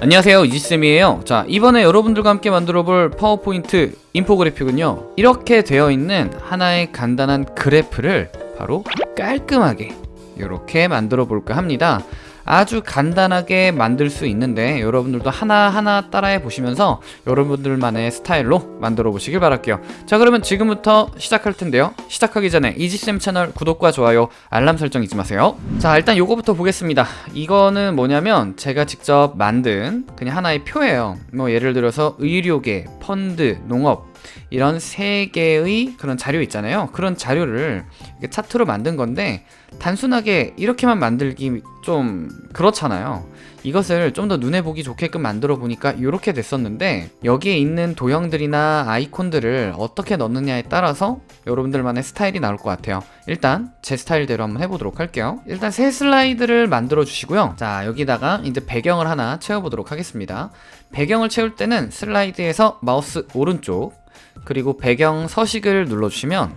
안녕하세요 이지쌤이에요. 자 이번에 여러분들과 함께 만들어 볼 파워포인트 인포그래픽은요 이렇게 되어 있는 하나의 간단한 그래프를 바로 깔끔하게 이렇게 만들어 볼까 합니다 아주 간단하게 만들 수 있는데 여러분들도 하나하나 따라해 보시면서 여러분들만의 스타일로 만들어 보시길 바랄게요. 자 그러면 지금부터 시작할 텐데요. 시작하기 전에 이지쌤 채널 구독과 좋아요 알람 설정 잊지 마세요. 자 일단 요거부터 보겠습니다. 이거는 뭐냐면 제가 직접 만든 그냥 하나의 표예요. 뭐 예를 들어서 의료계, 펀드, 농업 이런 세 개의 그런 자료 있잖아요. 그런 자료를 차트로 만든 건데 단순하게 이렇게만 만들기 좀 그렇잖아요. 이것을 좀 더 눈에 보기 좋게끔 만들어 보니까 이렇게 됐었는데 여기에 있는 도형들이나 아이콘들을 어떻게 넣느냐에 따라서 여러분들만의 스타일이 나올 것 같아요. 일단 제 스타일대로 한번 해보도록 할게요. 일단 새 슬라이드를 만들어 주시고요. 자 여기다가 이제 배경을 하나 채워보도록 하겠습니다. 배경을 채울 때는 슬라이드에서 마우스 오른쪽 그리고 배경 서식을 눌러주시면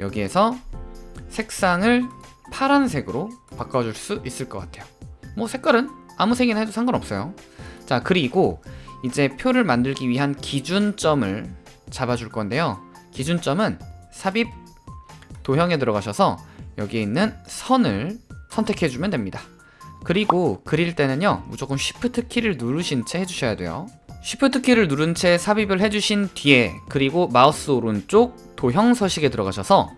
여기에서 색상을 파란색으로 바꿔줄 수 있을 것 같아요. 뭐 색깔은 아무 색이나 해도 상관없어요. 자 그리고 이제 표를 만들기 위한 기준점을 잡아줄 건데요. 기준점은 삽입 도형에 들어가셔서 여기에 있는 선을 선택해주면 됩니다. 그리고 그릴 때는요 무조건 Shift 키를 누르신 채 해주셔야 돼요 Shift 키를 누른 채 삽입을 해주신 뒤에 그리고 마우스 오른쪽 도형 서식에 들어가셔서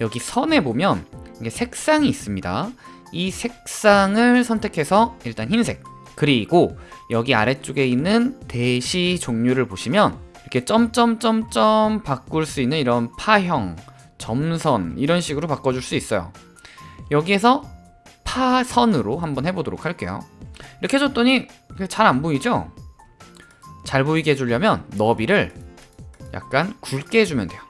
여기 선에 보면 이게 색상이 있습니다. 이 색상을 선택해서 일단 흰색 그리고 여기 아래쪽에 있는 대시 종류를 보시면 이렇게 점점점점 바꿀 수 있는 이런 파형 점선 이런 식으로 바꿔줄 수 있어요. 여기에서 파선으로 한번 해보도록 할게요. 이렇게 해줬더니 잘 안 보이죠? 잘 보이게 해주려면 너비를 약간 굵게 해주면 돼요.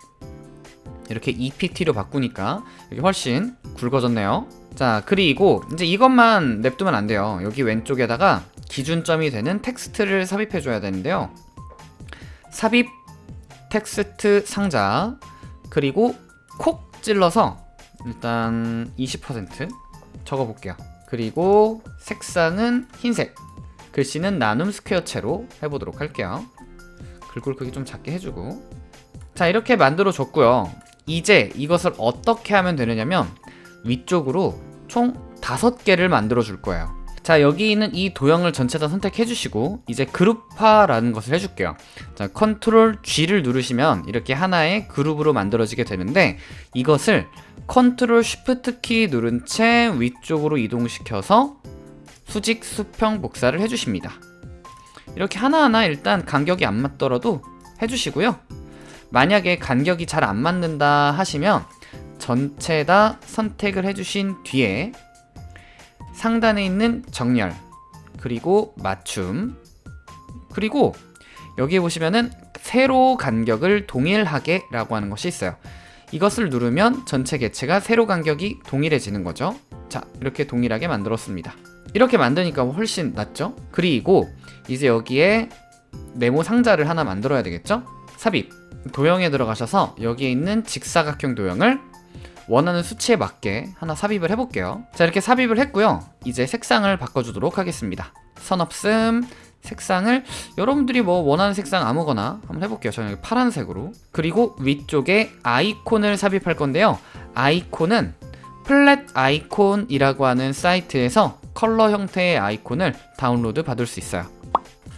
이렇게 2pt로 바꾸니까 이게 훨씬 굵어졌네요. 자 그리고 이제 이것만 냅두면 안 돼요. 여기 왼쪽에다가 기준점이 되는 텍스트를 삽입해 줘야 되는데요. 삽입 텍스트 상자 그리고 콕 찔러서 일단 20% 적어 볼게요. 그리고 색상은 흰색 글씨는 나눔 스퀘어체로 해보도록 할게요. 글꼴 크기 좀 작게 해주고. 자 이렇게 만들어 줬고요. 이제 이것을 어떻게 하면 되느냐면 위쪽으로 총 다섯 개를 만들어 줄 거예요. 자 여기 있는 이 도형을 전체 다 선택해 주시고 이제 그룹화라는 것을 해줄게요. 자 컨트롤 G를 누르시면 이렇게 하나의 그룹으로 만들어지게 되는데 이것을 컨트롤 쉬프트 키 누른 채 위쪽으로 이동시켜서 수직 수평 복사를 해주십니다. 이렇게 하나하나 일단 간격이 안 맞더라도 해주시고요. 만약에 간격이 잘 안 맞는다 하시면 전체 다 선택을 해주신 뒤에 상단에 있는 정렬 그리고 맞춤 그리고 여기에 보시면은 세로 간격을 동일하게 라고 하는 것이 있어요. 이것을 누르면 전체 개체가 세로 간격이 동일해지는 거죠. 자 이렇게 동일하게 만들었습니다 이렇게 만드니까 훨씬 낫죠? 그리고 이제 여기에 네모 상자를 하나 만들어야 되겠죠? 삽입. 도형에 들어가셔서 여기에 있는 직사각형 도형을 원하는 수치에 맞게 하나 삽입을 해볼게요. 자 이렇게 삽입을 했고요. 이제 색상을 바꿔주도록 하겠습니다. 선 없음 색상을 여러분들이 뭐 원하는 색상 아무거나 한번 해볼게요. 저는 파란색으로. 그리고 위쪽에 아이콘을 삽입할 건데요. 아이콘은 Flaticon이라고 하는 사이트에서 컬러 형태의 아이콘을 다운로드 받을 수 있어요.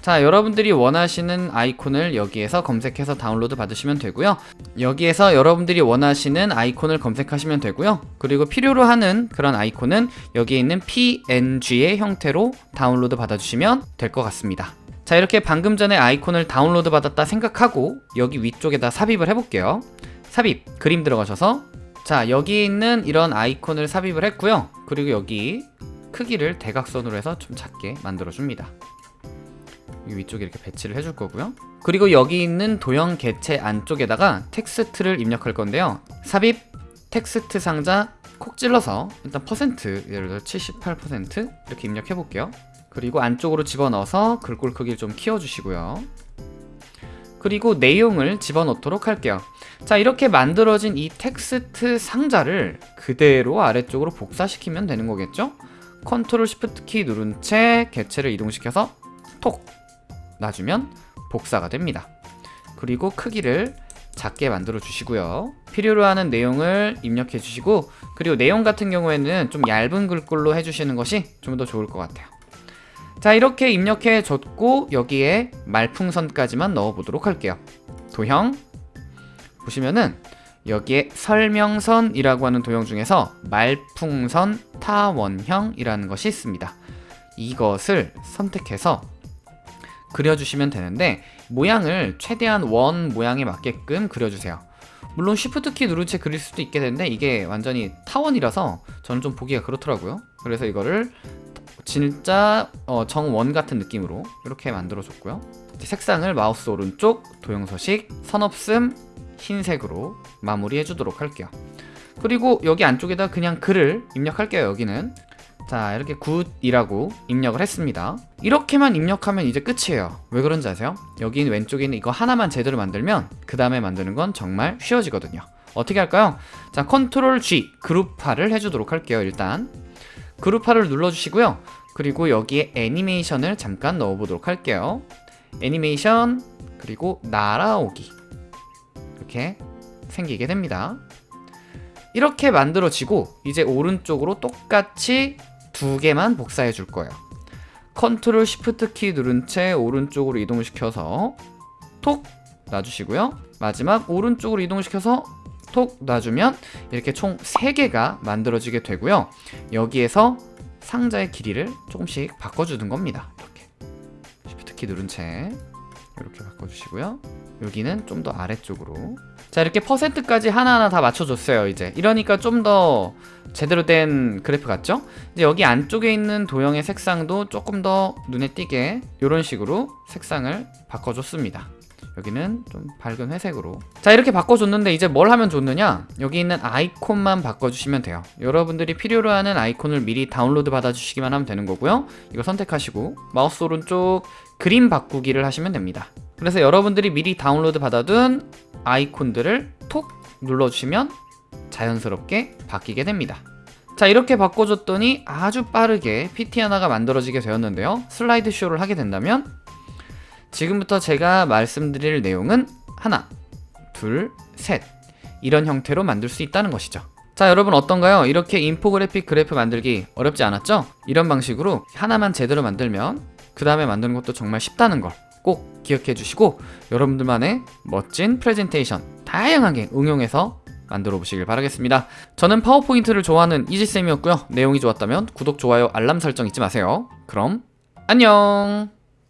자 여러분들이 원하시는 아이콘을 여기에서 검색해서 다운로드 받으시면 되고요. 여기에서 여러분들이 원하시는 아이콘을 검색하시면 되고요. 그리고 필요로 하는 그런 아이콘은 여기에 있는 PNG의 형태로 다운로드 받아주시면 될 것 같습니다. 자 이렇게 방금 전에 아이콘을 다운로드 받았다 생각하고 여기 위쪽에다 삽입을 해볼게요. 삽입 그림 들어가셔서. 자 여기 있는 이런 아이콘을 삽입을 했고요. 그리고 여기 크기를 대각선으로 해서 좀 작게 만들어 줍니다. 위쪽에 이렇게 배치를 해줄 거고요. 그리고 여기 있는 도형 개체 안쪽에다가 텍스트를 입력할 건데요. 삽입 텍스트 상자 콕 찔러서 일단 퍼센트 예를 들어 78% 이렇게 입력해 볼게요. 그리고 안쪽으로 집어넣어서 글꼴 크기를 좀 키워주시고요. 그리고 내용을 집어넣도록 할게요. 자 이렇게 만들어진 이 텍스트 상자를 그대로 아래쪽으로 복사시키면 되는 거겠죠 컨트롤 시프트 키 누른 채 개체를 이동시켜서 톡 놔주면 복사가 됩니다. 그리고 크기를 작게 만들어 주시고요. 필요로 하는 내용을 입력해 주시고 그리고 내용 같은 경우에는 좀 얇은 글꼴로 해주시는 것이 좀 더 좋을 것 같아요. 자 이렇게 입력해 줬고 여기에 말풍선까지만 넣어 보도록 할게요. 도형 보시면은 여기에 설명선이라고 하는 도형 중에서 말풍선 타원형이라는 것이 있습니다. 이것을 선택해서 그려주시면 되는데 모양을 최대한 원 모양에 맞게끔 그려주세요. 물론 Shift 키 누른 채 그릴 수도 있게 되는데 이게 완전히 타원이라서 저는 좀 보기가 그렇더라고요. 그래서 이거를 진짜 어, 정원 같은 느낌으로 이렇게 만들어 줬고요. 색상을 마우스 오른쪽 도형 서식 선없음 흰색으로 마무리해 주도록 할게요. 그리고 여기 안쪽에다 그냥 글을 입력할게요. 여기는. 자 이렇게 굿이라고 입력을 했습니다. 이렇게만 입력하면 이제 끝이에요. 왜 그런지 아세요? 여기 왼쪽에 있는 이거 하나만 제대로 만들면 그 다음에 만드는 건 정말 쉬워지거든요. 어떻게 할까요? 자 컨트롤 G 그룹화를 해주도록 할게요 일단. 그룹화를 눌러주시고요. 그리고 여기에 애니메이션을 잠깐 넣어보도록 할게요. 애니메이션 그리고 날아오기. 이렇게 생기게 됩니다 이렇게 만들어지고 이제 오른쪽으로 똑같이 두 개만 복사해 줄 거예요. 컨트롤 시프트 키 누른 채 오른쪽으로 이동을 시켜서 톡 놔주시고요. 마지막 오른쪽으로 이동을 시켜서 톡 놔주면 이렇게 총 3개가 만들어지게 되고요. 여기에서 상자의 길이를 조금씩 바꿔주는 겁니다. 이렇게 시프트 키 누른 채 이렇게 바꿔주시고요. 여기는 좀 더 아래쪽으로 자 이렇게 퍼센트까지 하나하나 다 맞춰줬어요 이제. 이러니까 좀 더 제대로 된 그래프 같죠? 이제 여기 안쪽에 있는 도형의 색상도 조금 더 눈에 띄게 이런 식으로 색상을 바꿔줬습니다. 여기는 좀 밝은 회색으로. 자 이렇게 바꿔줬는데 이제 뭘 하면 좋느냐? 여기 있는 아이콘만 바꿔주시면 돼요. 여러분들이 필요로 하는 아이콘을 미리 다운로드 받아주시기만 하면 되는 거고요. 이거 선택하시고 마우스 오른쪽 그림 바꾸기를 하시면 됩니다 그래서 여러분들이 미리 다운로드 받아둔 아이콘들을 톡 눌러주시면 자연스럽게 바뀌게 됩니다 자 이렇게 바꿔줬더니 아주 빠르게 PT 하나가 만들어지게 되었는데요 슬라이드 쇼를 하게 된다면 지금부터 제가 말씀드릴 내용은 하나, 둘, 셋 이런 형태로 만들 수 있다는 것이죠 자 여러분 어떤가요? 이렇게 인포그래픽 그래프 만들기 어렵지 않았죠? 이런 방식으로 하나만 제대로 만들면 그 다음에 만드는 것도 정말 쉽다는 걸 꼭 기억해 주시고 여러분들만의 멋진 프레젠테이션 다양하게 응용해서 만들어 보시길 바라겠습니다. 저는 파워포인트를 좋아하는 이지쌤이었고요. 내용이 좋았다면 구독, 좋아요, 알람 설정 잊지 마세요. 그럼 안녕